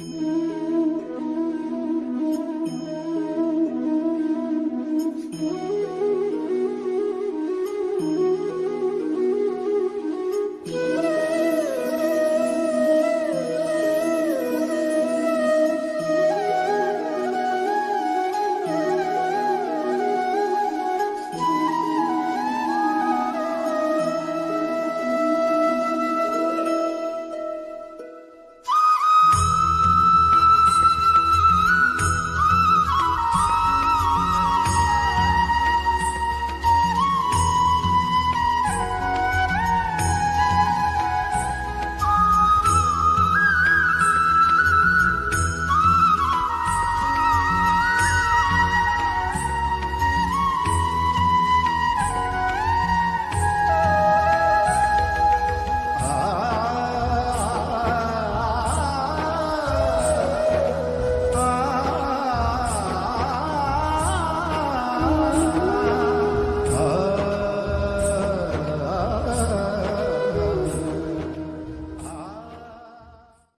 Mm-hmm.